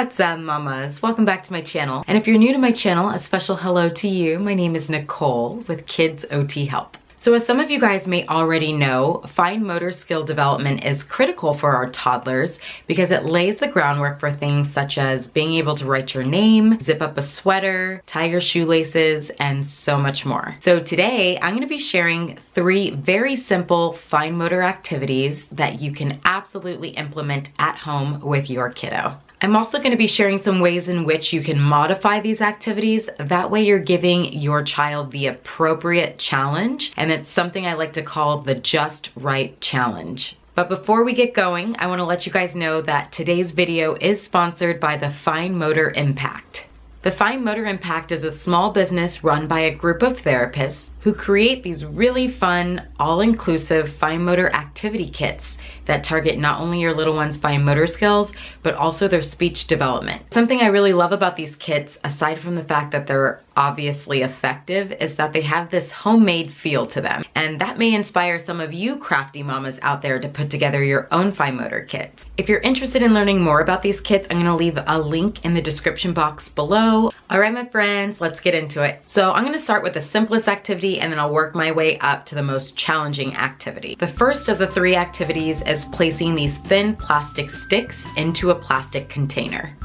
What's up mamas? Welcome back to my channel. And if you're new to my channel, a special hello to you. My name is Nicole with Kids OT Help. So as some of you guys may already know, fine motor skill development is critical for our toddlers because it lays the groundwork for things such as being able to write your name, zip up a sweater, tie your shoelaces, and so much more. So today I'm gonna be sharing three very simple fine motor activities that you can absolutely implement at home with your kiddo. I'm also going to be sharing some ways in which you can modify these activities. That way you're giving your child the appropriate challenge. And it's something I like to call the just right challenge. But before we get going, I want to let you guys know that today's video is sponsored by the Fine Motor Impact. The Fine Motor Impact is a small business run by a group of therapists who create these really fun, all-inclusive fine motor activity kits that target not only your little one's fine motor skills, but also their speech development. Something I really love about these kits, aside from the fact that they're obviously effective, is that they have this homemade feel to them. And that may inspire some of you crafty mamas out there to put together your own fine motor kits. If you're interested in learning more about these kits, I'm gonna leave a link in the description box below. All right, my friends, let's get into it. So I'm gonna start with the simplest activity and then I'll work my way up to the most challenging activity. The first of the three activities is placing these thin plastic sticks into a plastic container.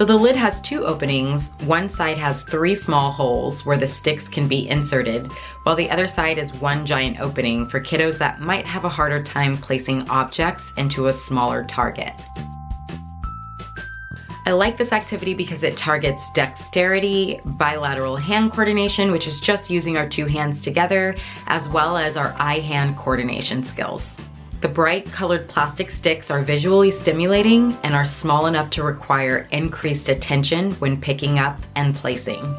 So the lid has two openings. One side has three small holes where the sticks can be inserted, while the other side is one giant opening for kiddos that might have a harder time placing objects into a smaller target. I like this activity because it targets dexterity, bilateral hand coordination, which is just using our two hands together, as well as our eye-hand coordination skills. The bright colored plastic sticks are visually stimulating and are small enough to require increased attention when picking up and placing.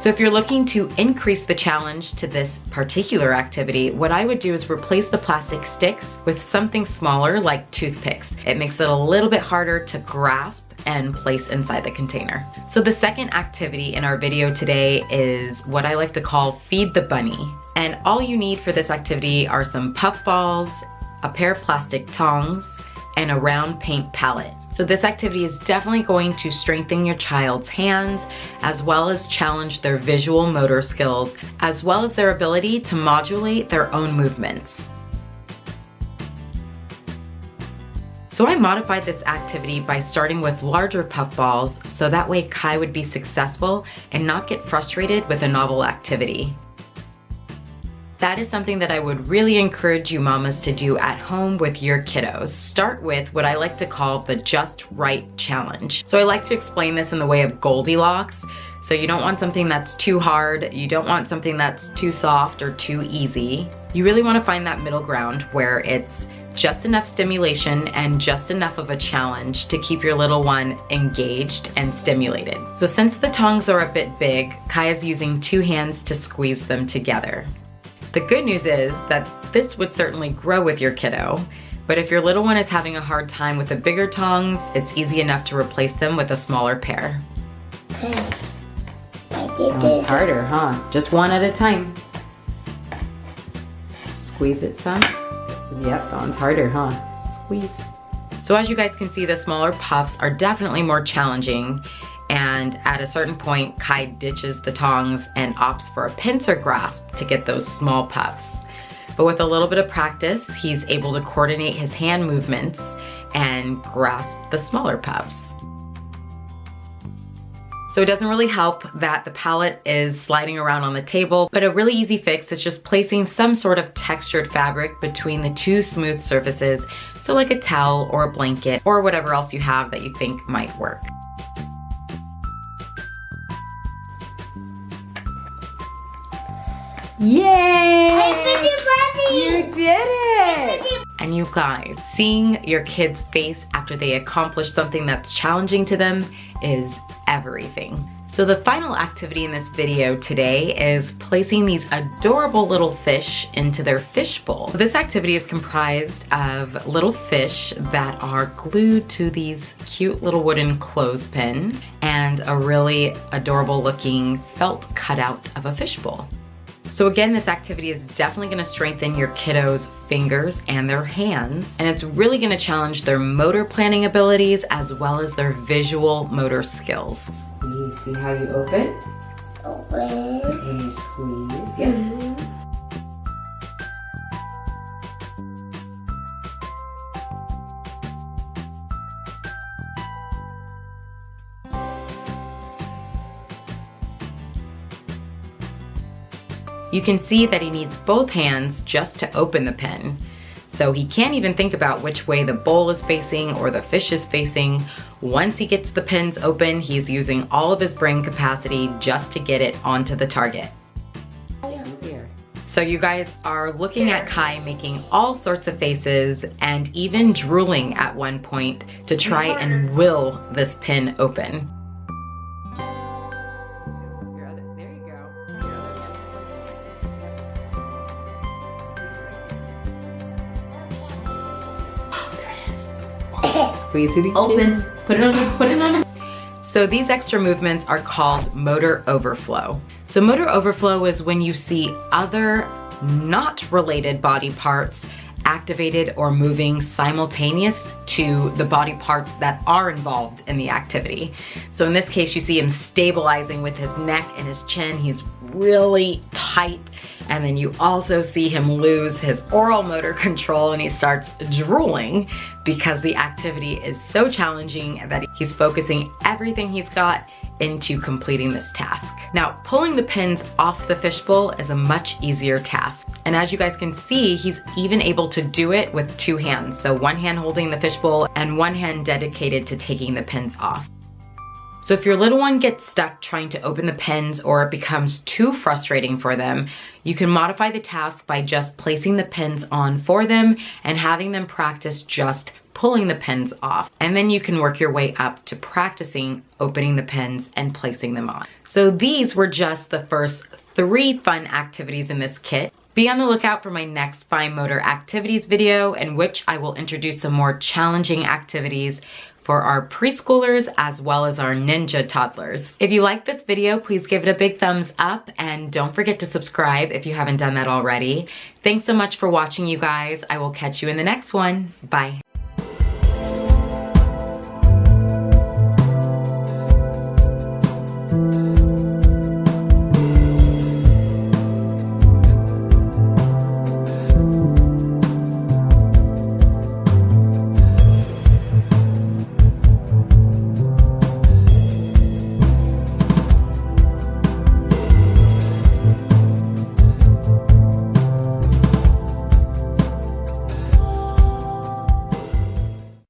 So if you're looking to increase the challenge to this particular activity, what I would do is replace the plastic sticks with something smaller like toothpicks. It makes it a little bit harder to grasp and place inside the container. So the second activity in our video today is what I like to call feed the bunny. And all you need for this activity are some puff balls a pair of plastic tongs, and a round paint palette. So this activity is definitely going to strengthen your child's hands as well as challenge their visual motor skills as well as their ability to modulate their own movements. So I modified this activity by starting with larger puff balls so that way Kai would be successful and not get frustrated with a novel activity. That is something that I would really encourage you mamas to do at home with your kiddos. Start with what I like to call the just right challenge. So I like to explain this in the way of Goldilocks. So you don't want something that's too hard, you don't want something that's too soft or too easy. You really wanna find that middle ground where it's just enough stimulation and just enough of a challenge to keep your little one engaged and stimulated. So since the tongs are a bit big, Kaya's using two hands to squeeze them together. The good news is that this would certainly grow with your kiddo, but if your little one is having a hard time with the bigger tongs, it's easy enough to replace them with a smaller pair. Okay. Oh, it's harder, huh? Just one at a time. Squeeze it some. Yep, that one's harder, huh? Squeeze. So as you guys can see, the smaller puffs are definitely more challenging and at a certain point, Kai ditches the tongs and opts for a pincer grasp to get those small puffs. But with a little bit of practice, he's able to coordinate his hand movements and grasp the smaller puffs. So it doesn't really help that the palette is sliding around on the table, but a really easy fix is just placing some sort of textured fabric between the two smooth surfaces, so like a towel or a blanket or whatever else you have that you think might work. Yay! You did it! And you guys, seeing your kid's face after they accomplish something that's challenging to them is everything. So the final activity in this video today is placing these adorable little fish into their fish bowl. This activity is comprised of little fish that are glued to these cute little wooden clothespins and a really adorable looking felt cutout of a fish bowl. So again, this activity is definitely gonna strengthen your kiddos' fingers and their hands, and it's really gonna challenge their motor planning abilities as well as their visual motor skills. You see how you open? Open. And you squeeze, yeah. Mm -hmm. You can see that he needs both hands just to open the pen. So he can't even think about which way the bowl is facing or the fish is facing. Once he gets the pins open, he's using all of his brain capacity just to get it onto the target. So you guys are looking at Kai making all sorts of faces and even drooling at one point to try and will this pin open. Squeeze it. Open. Put it on. Put it on. So these extra movements are called motor overflow. So motor overflow is when you see other not related body parts activated or moving simultaneous to the body parts that are involved in the activity. So in this case, you see him stabilizing with his neck and his chin. He's really tight. And then you also see him lose his oral motor control and he starts drooling because the activity is so challenging that he's focusing everything he's got into completing this task. Now, pulling the pins off the fishbowl is a much easier task. And as you guys can see, he's even able to do it with two hands. So one hand holding the fishbowl and one hand dedicated to taking the pins off. So if your little one gets stuck trying to open the pins or it becomes too frustrating for them, you can modify the task by just placing the pins on for them and having them practice just pulling the pins off. And then you can work your way up to practicing opening the pins and placing them on. So these were just the first three fun activities in this kit. Be on the lookout for my next fine motor activities video in which I will introduce some more challenging activities for our preschoolers as well as our ninja toddlers. If you like this video, please give it a big thumbs up and don't forget to subscribe if you haven't done that already. Thanks so much for watching you guys. I will catch you in the next one. Bye.